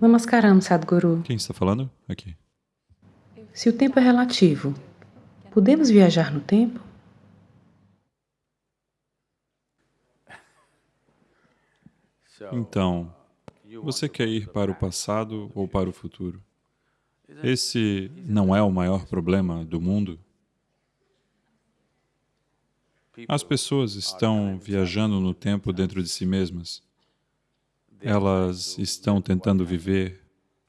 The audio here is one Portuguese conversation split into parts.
Namaskaram, Sadhguru. Quem está falando? Aqui. Se o tempo é relativo, podemos viajar no tempo? Então, você quer ir para o passado ou para o futuro? Esse não é o maior problema do mundo? As pessoas estão viajando no tempo dentro de si mesmas. Elas estão tentando viver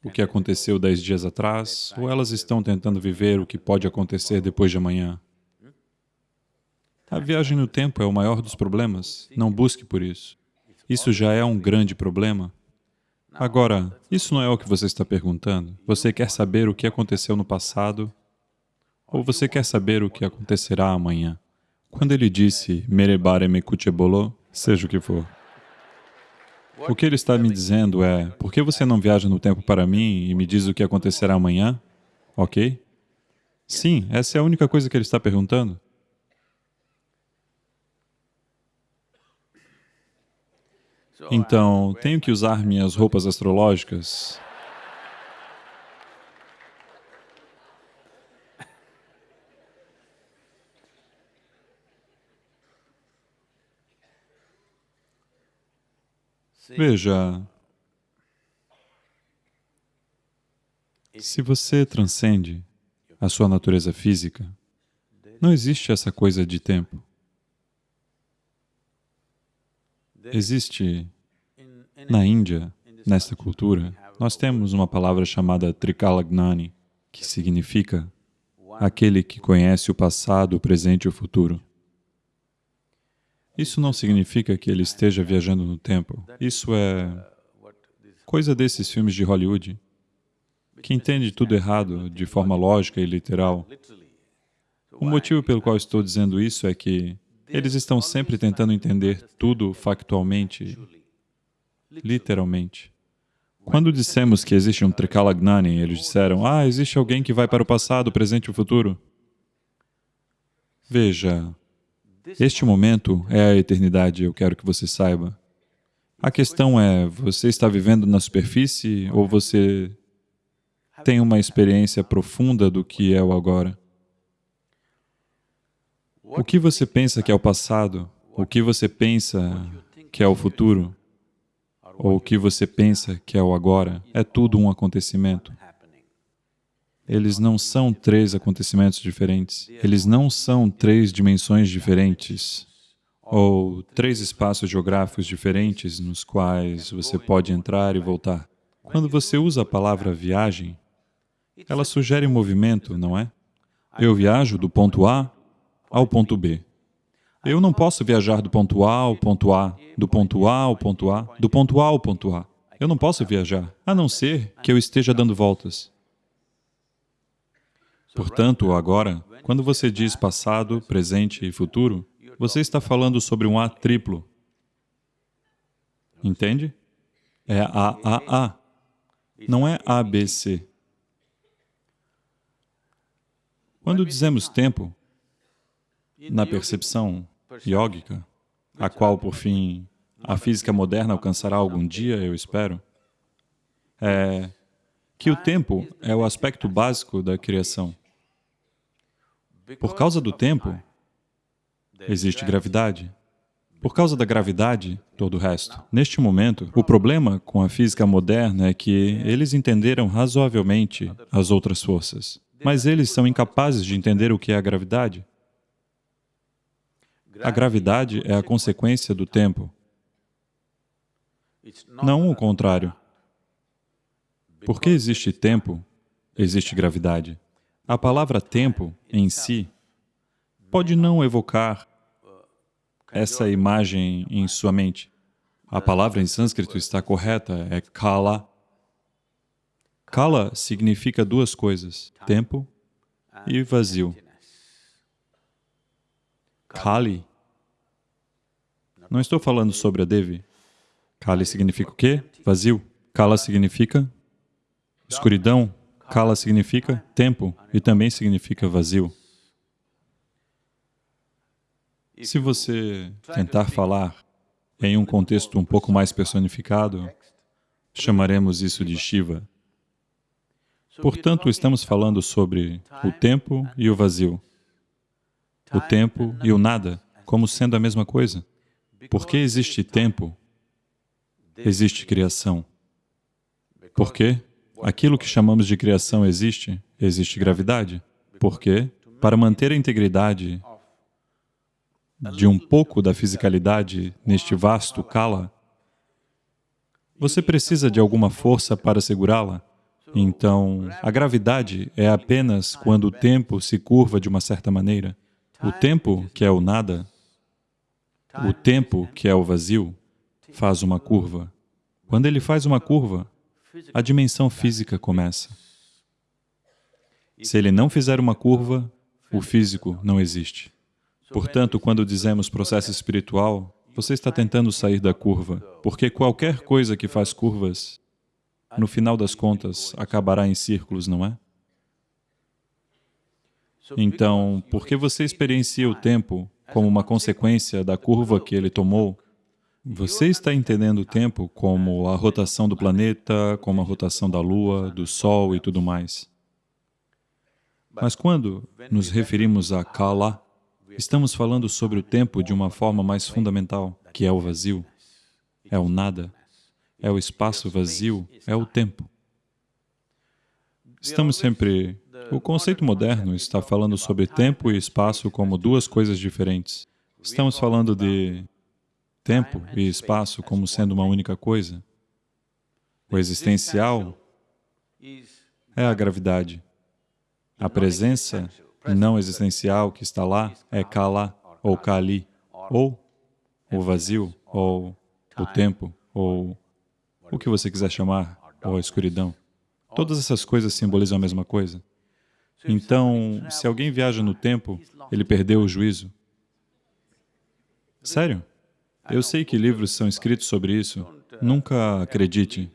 o que aconteceu dez dias atrás, ou elas estão tentando viver o que pode acontecer depois de amanhã. A viagem no tempo é o maior dos problemas, não busque por isso. Isso já é um grande problema. Agora, isso não é o que você está perguntando. Você quer saber o que aconteceu no passado, ou você quer saber o que acontecerá amanhã? Quando ele disse, Merebare me kuchebolo, seja o que for, o que ele está me dizendo é, por que você não viaja no tempo para mim e me diz o que acontecerá amanhã? Ok? Sim, essa é a única coisa que ele está perguntando. Então, tenho que usar minhas roupas astrológicas? Veja, se você transcende a sua natureza física, não existe essa coisa de tempo. Existe, na Índia, nesta cultura, nós temos uma palavra chamada Trikalagnani, que significa aquele que conhece o passado, o presente e o futuro. Isso não significa que ele esteja viajando no tempo. Isso é coisa desses filmes de Hollywood, que entende tudo errado, de forma lógica e literal. O motivo pelo qual estou dizendo isso é que eles estão sempre tentando entender tudo factualmente, literalmente. Quando dissemos que existe um Trikalagnani, eles disseram, ah, existe alguém que vai para o passado, o presente e o futuro. Veja, este momento é a eternidade, eu quero que você saiba. A questão é, você está vivendo na superfície ou você tem uma experiência profunda do que é o agora? O que você pensa que é o passado? O que você pensa que é o futuro? Ou o que você pensa que é o agora? É tudo um acontecimento. Eles não são três acontecimentos diferentes. Eles não são três dimensões diferentes ou três espaços geográficos diferentes nos quais você pode entrar e voltar. Quando você usa a palavra viagem, ela sugere movimento, não é? Eu viajo do ponto A ao ponto B. Eu não posso viajar do ponto A ao ponto A, do ponto A ao ponto A, do ponto A ao ponto A. Eu não posso viajar, a não ser que eu esteja dando voltas. Portanto, agora, quando você diz passado, presente e futuro, você está falando sobre um A triplo. Entende? É A, A, A. Não é A, B, C. Quando dizemos tempo, na percepção yógica, a qual, por fim, a física moderna alcançará algum dia, eu espero, é que o tempo é o aspecto básico da criação. Por causa do tempo, existe gravidade. Por causa da gravidade, todo o resto. Neste momento, o problema com a física moderna é que eles entenderam razoavelmente as outras forças, mas eles são incapazes de entender o que é a gravidade. A gravidade é a consequência do tempo, não o contrário. Porque existe tempo, existe gravidade. A palavra tempo, em si, pode não evocar essa imagem em sua mente. A palavra em sânscrito está correta, é kala. Kala significa duas coisas, tempo e vazio. Kali. Não estou falando sobre a Devi. Kali significa o quê? Vazio. Kala significa escuridão, Kala significa tempo e também significa vazio. Se você tentar falar em um contexto um pouco mais personificado, chamaremos isso de Shiva. Portanto, estamos falando sobre o tempo e o vazio, o tempo e o nada, como sendo a mesma coisa. Porque existe tempo, existe criação. Porque aquilo que chamamos de criação existe, existe gravidade. Porque, para manter a integridade de um pouco da fisicalidade neste vasto kala, você precisa de alguma força para segurá-la. Então, a gravidade é apenas quando o tempo se curva de uma certa maneira. O tempo, que é o nada, o tempo, que é o vazio, faz uma curva. Quando ele faz uma curva, a dimensão física começa. Se ele não fizer uma curva, o físico não existe. Portanto, quando dizemos processo espiritual, você está tentando sair da curva, porque qualquer coisa que faz curvas, no final das contas, acabará em círculos, não é? Então, porque você experiencia o tempo como uma consequência da curva que ele tomou, você está entendendo o tempo como a rotação do planeta, como a rotação da Lua, do Sol e tudo mais. Mas quando nos referimos a Kala, estamos falando sobre o tempo de uma forma mais fundamental, que é o vazio, é o nada, é o espaço vazio, é o tempo. Estamos sempre o conceito moderno está falando sobre tempo e espaço como duas coisas diferentes. Estamos falando de tempo e espaço como sendo uma única coisa. O existencial é a gravidade. A presença não existencial que está lá é Kala ou Kali, ou o vazio, ou o tempo, ou o que você quiser chamar, ou a escuridão. Todas essas coisas simbolizam a mesma coisa. Então, se alguém viaja no tempo, ele perdeu o juízo. Sério? Eu sei que livros são escritos sobre isso. Nunca acredite.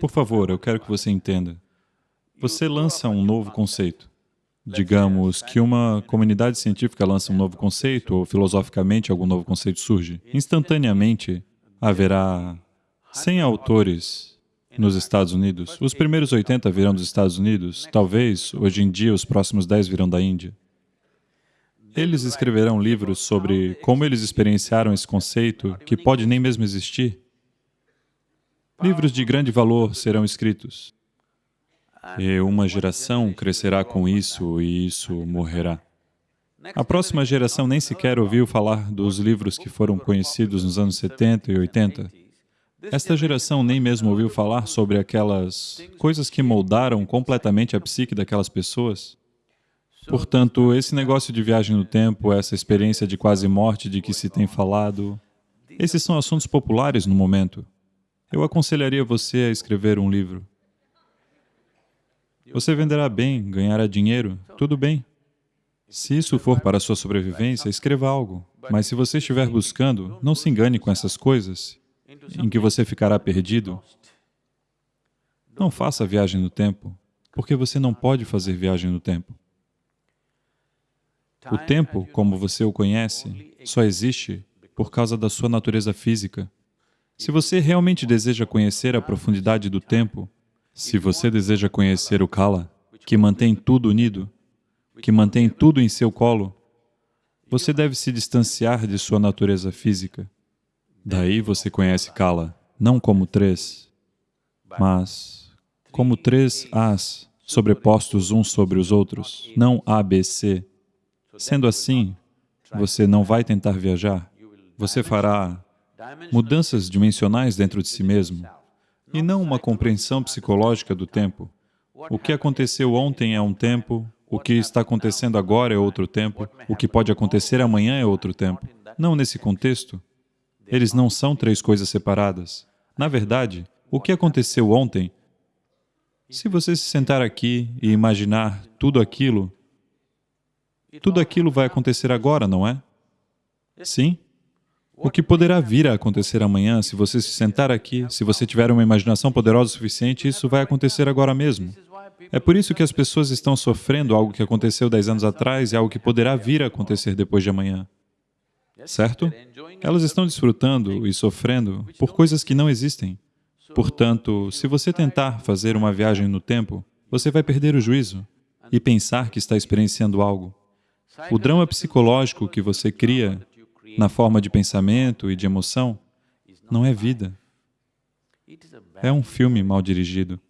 Por favor, eu quero que você entenda. Você lança um novo conceito. Digamos que uma comunidade científica lança um novo conceito, ou filosoficamente algum novo conceito surge. Instantaneamente, haverá 100 autores nos Estados Unidos. Os primeiros 80 virão dos Estados Unidos, talvez, hoje em dia, os próximos 10 virão da Índia. Eles escreverão livros sobre como eles experienciaram esse conceito, que pode nem mesmo existir. Livros de grande valor serão escritos. E uma geração crescerá com isso e isso morrerá. A próxima geração nem sequer ouviu falar dos livros que foram conhecidos nos anos 70 e 80. Esta geração nem mesmo ouviu falar sobre aquelas coisas que moldaram completamente a psique daquelas pessoas. Portanto, esse negócio de viagem no tempo, essa experiência de quase morte de que se tem falado, esses são assuntos populares no momento. Eu aconselharia você a escrever um livro. Você venderá bem, ganhará dinheiro, tudo bem. Se isso for para sua sobrevivência, escreva algo. Mas se você estiver buscando, não se engane com essas coisas em que você ficará perdido, não faça viagem no tempo, porque você não pode fazer viagem no tempo. O tempo, como você o conhece, só existe por causa da sua natureza física. Se você realmente deseja conhecer a profundidade do tempo, se você deseja conhecer o Kala, que mantém tudo unido, que mantém tudo em seu colo, você deve se distanciar de sua natureza física. Daí você conhece Kala, não como três, mas como três As sobrepostos uns sobre os outros, não A, B, C. Sendo assim, você não vai tentar viajar, você fará mudanças dimensionais dentro de si mesmo, e não uma compreensão psicológica do tempo. O que aconteceu ontem é um tempo, o que está acontecendo agora é outro tempo, o que pode acontecer amanhã é outro tempo. Não nesse contexto, eles não são três coisas separadas. Na verdade, o que aconteceu ontem, se você se sentar aqui e imaginar tudo aquilo, tudo aquilo vai acontecer agora, não é? Sim? O que poderá vir a acontecer amanhã, se você se sentar aqui, se você tiver uma imaginação poderosa o suficiente, isso vai acontecer agora mesmo. É por isso que as pessoas estão sofrendo algo que aconteceu dez anos atrás e algo que poderá vir a acontecer depois de amanhã. certo? Elas estão desfrutando e sofrendo por coisas que não existem. Portanto, se você tentar fazer uma viagem no tempo, você vai perder o juízo e pensar que está experienciando algo. O drama psicológico que você cria na forma de pensamento e de emoção não é vida. É um filme mal dirigido.